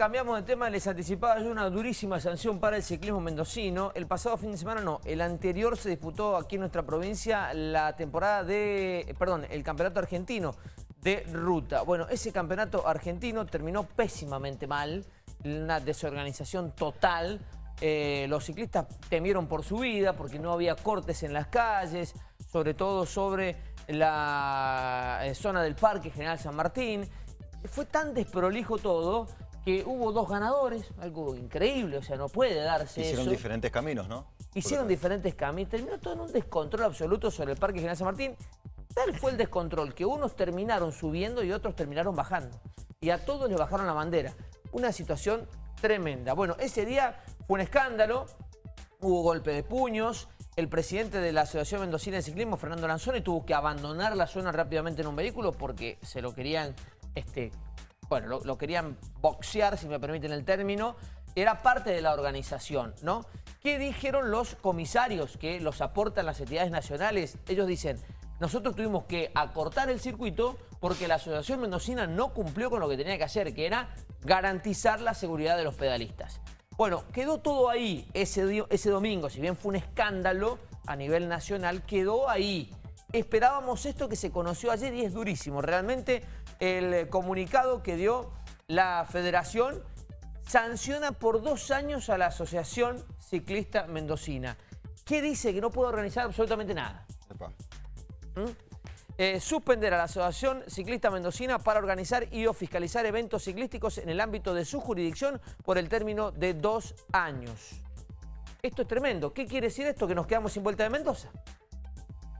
cambiamos de tema, les anticipaba yo una durísima sanción para el ciclismo mendocino. El pasado fin de semana no, el anterior se disputó aquí en nuestra provincia la temporada de, perdón, el campeonato argentino de ruta. Bueno, ese campeonato argentino terminó pésimamente mal, una desorganización total. Eh, los ciclistas temieron por su vida porque no había cortes en las calles, sobre todo sobre la eh, zona del Parque General San Martín. Fue tan desprolijo todo que hubo dos ganadores, algo increíble, o sea, no puede darse Hicieron diferentes caminos, ¿no? Hicieron diferentes caminos, terminó todo en un descontrol absoluto sobre el Parque General San Martín. Tal fue el descontrol que unos terminaron subiendo y otros terminaron bajando. Y a todos les bajaron la bandera. Una situación tremenda. Bueno, ese día fue un escándalo, hubo golpe de puños, el presidente de la Asociación Mendocina de Ciclismo, Fernando Lanzoni, tuvo que abandonar la zona rápidamente en un vehículo porque se lo querían este, bueno, lo, querían boxear, si me permiten el término, era parte de la organización, ¿no? ¿Qué dijeron los comisarios que los aportan las entidades nacionales? Ellos dicen, nosotros tuvimos que acortar el circuito porque la Asociación Mendocina no cumplió con lo que tenía que hacer, que era garantizar la seguridad de los pedalistas. Bueno, quedó todo ahí ese, ese domingo, si bien fue un escándalo a nivel nacional, quedó ahí. Esperábamos esto que se conoció ayer y es durísimo. Realmente el comunicado que dio la federación sanciona por dos años a la Asociación Ciclista Mendocina. ¿Qué dice? Que no puede organizar absolutamente nada. ¿Mm? Eh, suspender a la Asociación Ciclista Mendocina para organizar y o fiscalizar eventos ciclísticos en el ámbito de su jurisdicción por el término de dos años. Esto es tremendo. ¿Qué quiere decir esto? ¿Que nos quedamos sin vuelta de Mendoza?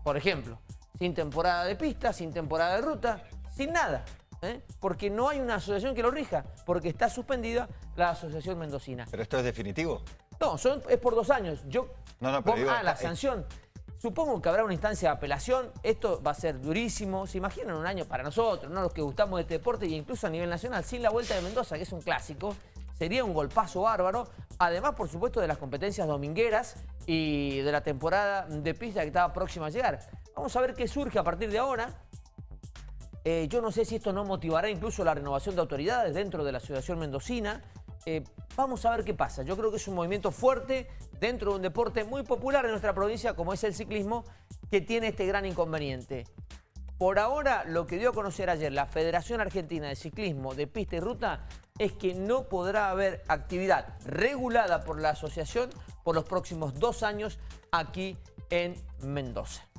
Por ejemplo, sin temporada de pista, sin temporada de ruta, sin nada. ¿eh? Porque no hay una asociación que lo rija, porque está suspendida la asociación mendocina. ¿Pero esto es definitivo? No, son, es por dos años. Yo, no, no, pero ah, la sanción. Supongo que habrá una instancia de apelación, esto va a ser durísimo, se imaginan un año para nosotros, ¿no? los que gustamos de este deporte e incluso a nivel nacional, sin la Vuelta de Mendoza, que es un clásico, sería un golpazo bárbaro, además por supuesto de las competencias domingueras y de la temporada de pista que estaba próxima a llegar. Vamos a ver qué surge a partir de ahora, eh, yo no sé si esto no motivará incluso la renovación de autoridades dentro de la Asociación Mendocina. Eh, vamos a ver qué pasa. Yo creo que es un movimiento fuerte dentro de un deporte muy popular en nuestra provincia como es el ciclismo que tiene este gran inconveniente. Por ahora, lo que dio a conocer ayer la Federación Argentina de Ciclismo de Pista y Ruta es que no podrá haber actividad regulada por la asociación por los próximos dos años aquí en Mendoza.